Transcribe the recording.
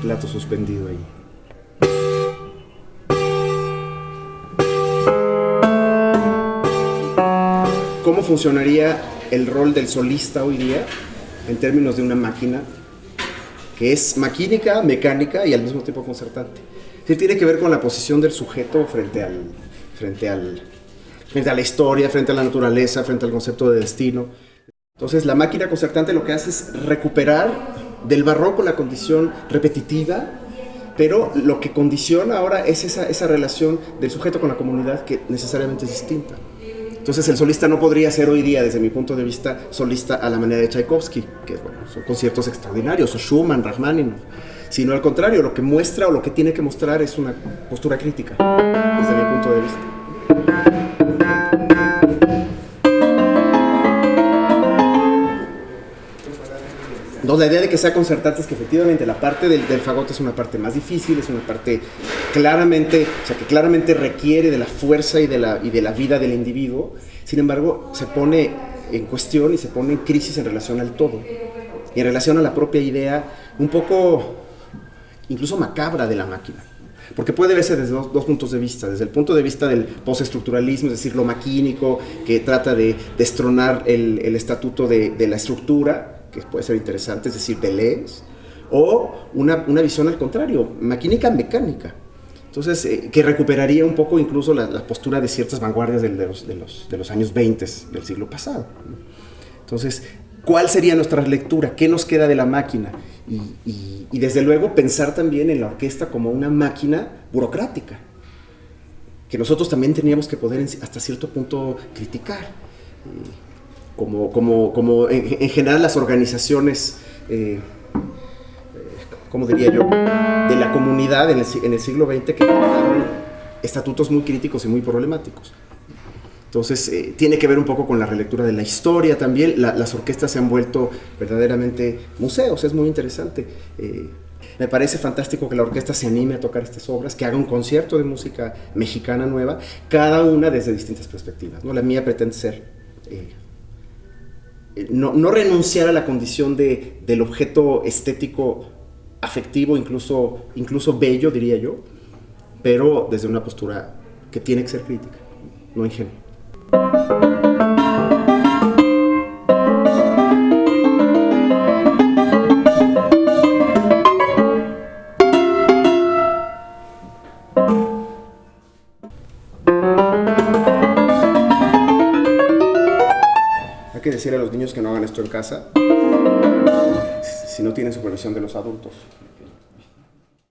plato suspendido ahí. ¿Cómo funcionaría el rol del solista hoy día en términos de una máquina que es maquínica, mecánica y al mismo tiempo concertante? Sí, tiene que ver con la posición del sujeto frente al, frente al, frente a la historia, frente a la naturaleza, frente al concepto de destino. Entonces la máquina concertante lo que hace es recuperar del barroco la condición repetitiva, pero lo que condiciona ahora es esa, esa relación del sujeto con la comunidad que necesariamente es distinta. Entonces el solista no podría ser hoy día, desde mi punto de vista, solista a la manera de Tchaikovsky, que bueno, son conciertos extraordinarios, o Schumann, Rachmaninoff, sino al contrario, lo que muestra o lo que tiene que mostrar es una postura crítica, desde mi punto de vista. Entonces la idea de que sea concertante es que efectivamente la parte del, del, fagote es una parte más difícil, es una parte claramente, o sea, que claramente requiere de la fuerza y de la, y de la vida del individuo, sin embargo se pone en cuestión y se pone en crisis en relación al todo, y en relación a la propia idea un poco incluso macabra de la máquina. Porque puede verse desde dos, dos, puntos de vista, desde el punto de vista del postestructuralismo, es decir, lo maquínico, que trata de destronar el, el estatuto de, de la estructura, que puede ser interesante, es decir, Deleuze, o una, una visión al contrario, maquínica mecánica. Entonces, eh, que recuperaría un poco incluso la, la postura de ciertas vanguardias de, de, los, de, los, de los años 20 del siglo pasado. Entonces, ¿cuál sería nuestra lectura? ¿Qué nos queda de la máquina? Y, y, y desde luego pensar también en la orquesta como una máquina burocrática, que nosotros también teníamos que poder hasta cierto punto criticar. Como, como, como en, en, general las organizaciones, eh, ¿cómo diría yo?, de la comunidad en el, en el siglo XX que generaron estatutos muy críticos y muy problemáticos. Entonces, eh, tiene que ver un poco con la relectura de la historia también. La, las orquestas se han vuelto verdaderamente museos, es muy interesante. Eh, me parece fantástico que la orquesta se anime a tocar estas obras, que haga un concierto de música mexicana nueva, cada una desde distintas perspectivas. ¿no? La mía pretende ser eh, no, no, renunciar a la condición de, del objeto estético afectivo, incluso, incluso bello, diría yo, pero desde una postura que tiene que ser crítica, no ingenua. Que decir a los niños que no hagan esto en casa si no tienen supervisión de los adultos.